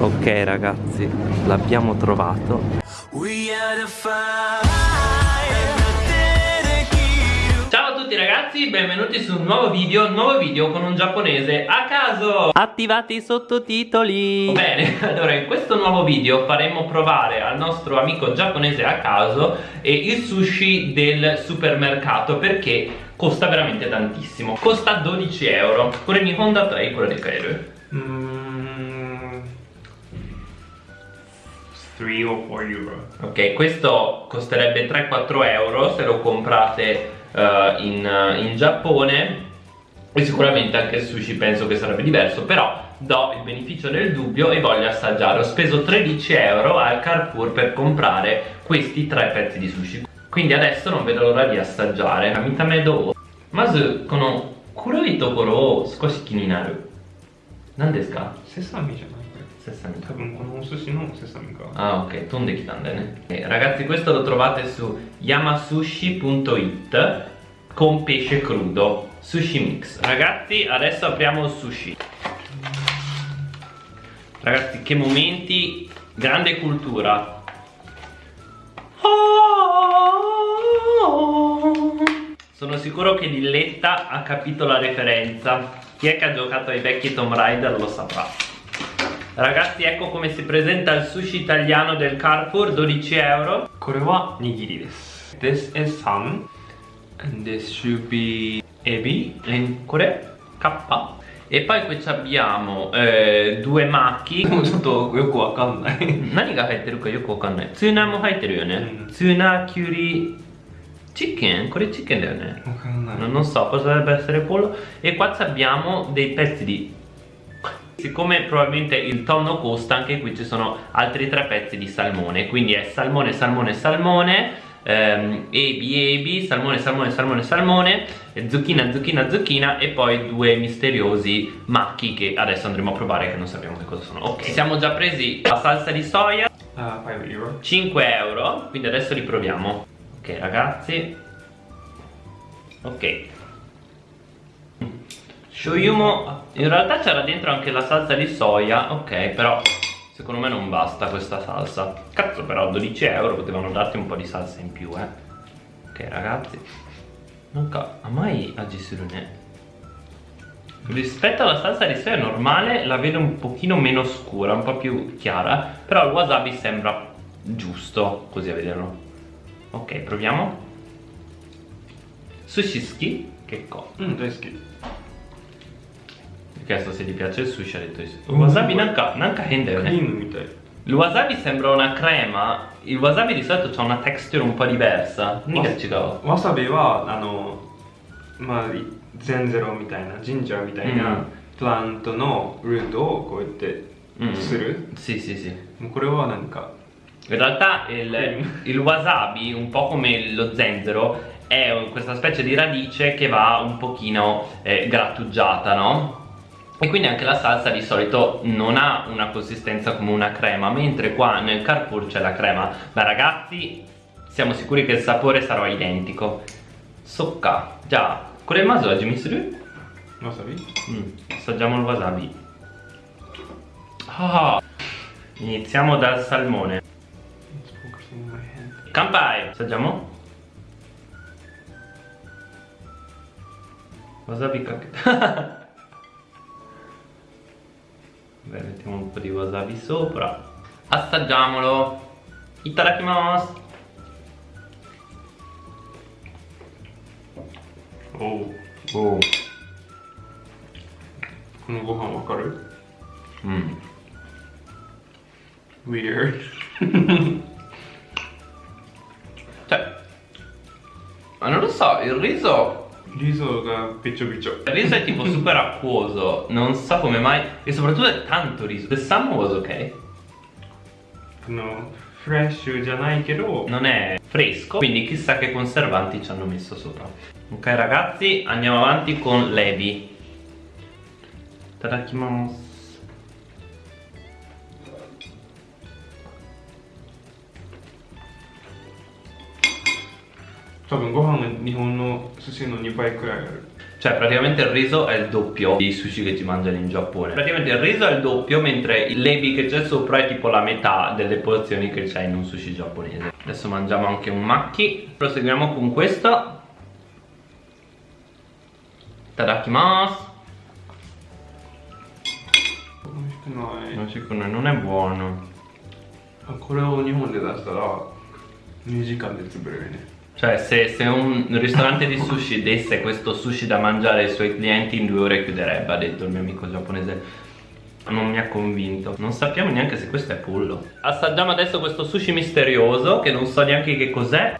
Ok ragazzi, l'abbiamo trovato. Ciao a tutti ragazzi, benvenuti su un nuovo video, un nuovo video con un giapponese a caso. Attivati i sottotitoli. Bene, allora in questo nuovo video faremo provare al nostro amico giapponese a caso il sushi del supermercato perché costa veramente tantissimo. Costa 12 euro, con il Honda Play, quello di Kairu 3 o 4 euro. Ok, questo costerebbe 3-4 euro se lo comprate eh, in, in Giappone. E sicuramente anche il sushi penso che sarebbe diverso però do il beneficio del dubbio e voglio assaggiare. Ho speso 13 euro al Carrefour per comprare questi tre pezzi di sushi. Quindi adesso non vedo l'ora di assaggiare. Mitame do Mazu kono kuroi tokoro o skoshi kini naru Nan desu ka? セサミじゃないこれ。 Sesame 多分このお寿司のセサミか。 Ah ok, tonde kitandene eh, Ragazzi questo lo trovate su yamasushi.it con pesce crudo Sushi mix Ragazzi adesso apriamo il sushi Ragazzi che momenti Grande cultura Sono sicuro che Dilletta ha capito la referenza Chi è che ha giocato ai vecchi Tomb Raider lo saprà. Ragazzi ecco come si presenta il sushi italiano del Carrefour, 12 euro. Korewa nigiri desu. This is some. And this should be ebi. And kore kappa. E poi qui abbiamo eh, due macchi. Sono tutto yoku wakannai. Nani ga haitteru ka yoku wakannai. Tsuna mo haitteru yo ne. Mm. Tsuna, curry, Chicken? Ancora il chicken è? Non, non so cosa dovrebbe essere pollo E qua abbiamo dei pezzi di Siccome probabilmente il tonno costa Anche qui ci sono altri tre pezzi di salmone Quindi è salmone, salmone, salmone ehm, Ebi, ebi Salmone, salmone, salmone, salmone Zucchina, zucchina, zucchina E poi due misteriosi macchi Che adesso andremo a provare Che non sappiamo che cosa sono Ok, siamo già presi la salsa di soia Uh, euro. 5 euro, quindi adesso li proviamo ok ragazzi. Ok. Shoyumo in realtà c'era dentro anche la salsa di soia ok però secondo me non basta questa salsa. Cazzo però 12 euro potevano darti un po' di salsa in più eh. Ok ragazzi. Non a mai agisirune rispetto alla salsa di soia normale la vedo un pochino meno scura un po' più chiara però il wasabi sembra giusto così a vederlo Ok, proviamo. Sushiski Kekko. Mm, deski. Ho chiesto se ti piace il sushi, ha detto il Wasabi nanka, nanka hende. Eh. Il wasabi sembra una crema, il wasabi di solito ha una texture un po' diversa. Niga chigao. Wasabi wa, ano, ma, zenzero みたいな、ginger みたいな、プラントのルートをこうやってする。sì, mm. mm. sì, sì. Ma quello è これはなんか in realtà il, il wasabi un po' come lo zenzero è questa specie di radice che va un pochino eh, grattugiata no? e quindi anche la salsa di solito non ha una consistenza come una crema mentre qua nel Carrefour c'è la crema. Ma ragazzi siamo sicuri che il sapore sarà identico. Socca. Già quelle masogi mi sembra wasabi? Mm, assaggiamo il wasabi. Ah, iniziamo dal salmone. It's focusing my hand. Kampai! Assaggiamo? Wasabi cacca. Beh, mettiamo un po' di wasabi sopra. Assaggiamolo! Itadakimasu!おお Oh. このご飯わかる Mm. Weird so, il risoリゾがびちょびちょ Il riso è tipo super acquoso, non so come mai, e soprattutto è tanto riso. The salmon was ok, あのフレッシュじゃないけど non è fresco, quindi chissà che conservanti ci hanno messo sopra. Ok ragazzi, andiamo avanti con l'ebi. Tadakimasu. 多分ご飯が日本の寿司の2倍くらいある Cioè praticamente il riso è il doppio dei sushi che ti mangiano in Giappone Praticamente il riso è il doppio mentre il lebi che c'è sopra è tipo la metà delle porzioni che c'è in un sushi giapponese Adesso mangiamo anche un macchi Proseguiamo con questo Tadakimasu 美味しくない Non, si- non è buono あこれを日本で出したら2時間で潰れるね cioè se, se un ristorante di sushi desse questo sushi da mangiare ai suoi clienti in due ore chiuderebbe, ha detto il mio amico giapponese. Non mi ha convinto. Non sappiamo neanche se questo è pollo. Assaggiamo adesso questo sushi misterioso che non so neanche che cos'è.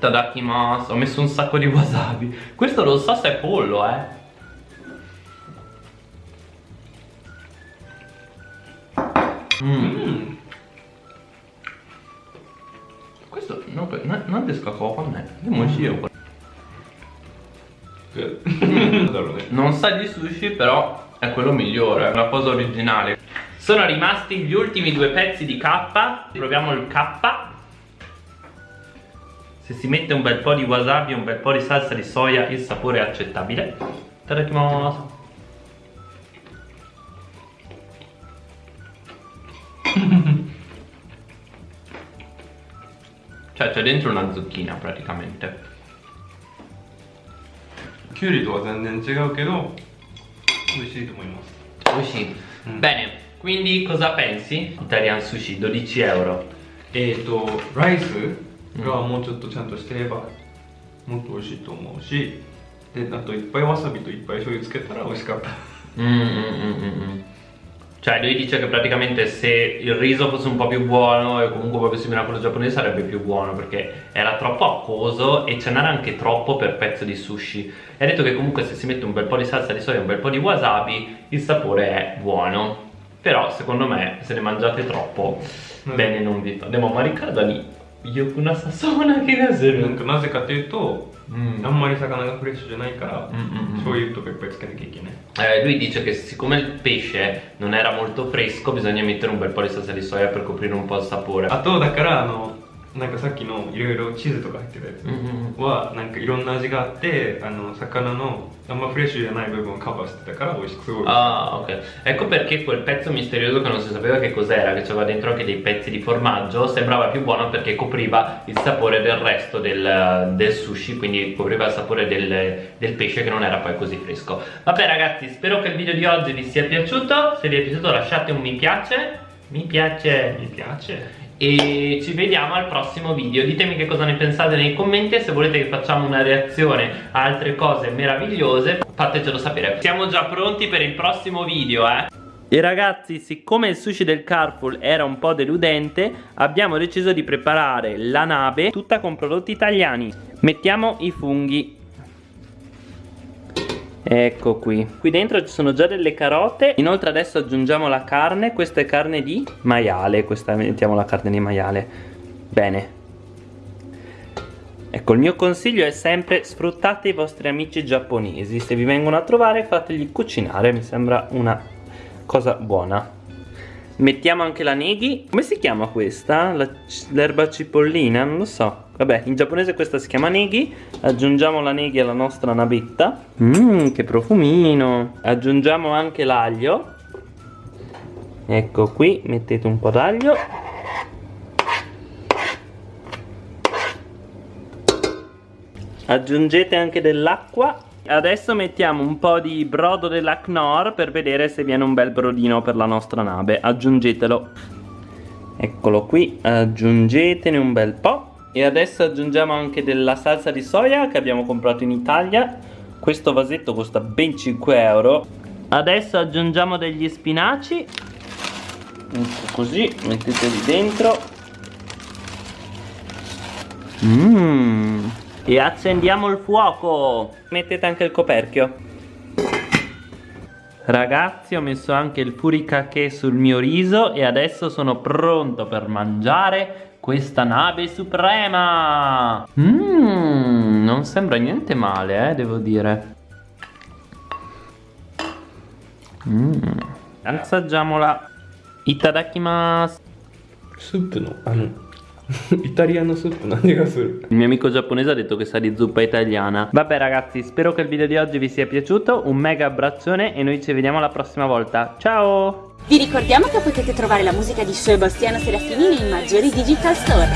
Tadakimasu, ho messo un sacco di wasabi. Questo non so se è pollo, eh. Mm. Questo no, na-なんですかかわかんないでも美味しいよこれ Mm. なんだろうね Non sa di sushi però è quello migliore, è una cosa originale Sono rimasti gli ultimi due pezzi di K Proviamo il K Se si mette un bel po' di wasabi e un bel po' di salsa di soia il sapore è accettabile Tadakimasu Cioè dentro una zucchina praticamente. とは全然違うけど美味しいと思います美味しい、うん、bene quindi シイタリアンスシ12 euro. えっとライスがもうちょっとちゃんとしてればもっと美味しいと思うしであといっぱいわさびといっぱい醤油つけたら美味しかったうんうんうんうんうん Cioè lui dice che praticamente se il riso fosse un po' più buono e comunque un po' più simile a quello giapponese sarebbe più buono perché era troppo acquoso e ce n'era anche troppo per pezzo di sushi. E ha detto che comunque se si mette un bel po' di salsa di soia e un bel po' di wasabi il sapore è buono. Però secondo me se ne mangiate troppo mm. bene non vi fa. Andiamo a maricare lì. 良くなさそうな気がするなんかなぜかというと、うんあんまり魚がフレッシュじゃないから、 Mm, mm, mm. 醤油とかいっぱいつけなきゃいけない Eh, lui dice che siccome il pesce non era molto fresco bisogna mettere un bel po' di salsa di soia per coprire un po' il sapore あとだからあの なんかさっきのいろいろチーズとか入ってるやつ Mm, mm. はなんかいろんな味があってあの魚のあんまフレッシュじゃない部分をカバーしてたから美味しくすごい美味しい Ah, ok. Ecco perché quel pezzo misterioso che non si sapeva che cos'era, che c'aveva dentro anche dei pezzi di formaggio, sembrava più buono perché copriva il sapore del resto del, del sushi, quindi copriva il sapore del, del pesce che non era poi così fresco. Vabbè ragazzi, spero che il video di oggi vi sia piaciuto, se vi è piaciuto lasciate un mi piace, mi piace, mi piace e ci vediamo al prossimo video ditemi che cosa ne pensate nei commenti e se volete che facciamo una reazione a altre cose meravigliose fatecelo sapere siamo già pronti per il prossimo video eh e ragazzi, siccome il sushi del Carpool era un po' deludente, abbiamo deciso di preparare la nave tutta con prodotti italiani. Mettiamo i funghi. Ecco qui. Qui dentro ci sono già delle carote. Inoltre adesso aggiungiamo la carne. Questa è carne di maiale. Questa mettiamo la carne di maiale. Bene. Ecco, il mio consiglio è sempre sfruttate i vostri amici giapponesi. Se vi vengono a trovare fategli cucinare. Mi sembra una cosa buona. Mettiamo anche la neghi. Come si chiama questa? L'erba cipollina? Non lo so. Vabbè, in giapponese questa si chiama neghi. Aggiungiamo la neghi alla nostra navetta. Mmm, che profumino. Aggiungiamo anche l'aglio. Ecco qui, mettete un po' d'aglio. Aggiungete anche dell'acqua. Adesso mettiamo un po' di brodo della Knorr per vedere se viene un bel brodino per la nostra nave. Aggiungetelo. Eccolo qui, aggiungetene un bel po'. E adesso aggiungiamo anche della salsa di soia che abbiamo comprato in Italia. Questo vasetto costa ben 5 euro. Adesso aggiungiamo degli spinaci. Così, metteteli dentro. Mmm. E accendiamo il fuoco. Mettete anche il coperchio. Ragazzi ho messo anche il furikake sul mio riso e adesso sono pronto per mangiare questa nave suprema. Mmm, non sembra niente male eh, devo dire. Mmm, assaggiamola. Itadakimasu. Soup no, ah no Italiano soup, non dico Il mio amico giapponese ha detto che sa di zuppa italiana. Vabbè ragazzi, spero che il video di oggi vi sia piaciuto. Un mega abbraccione e noi ci vediamo la prossima volta. Ciao! Vi ricordiamo che potete trovare la musica di Sebastiano Serafini nei maggiori digital store.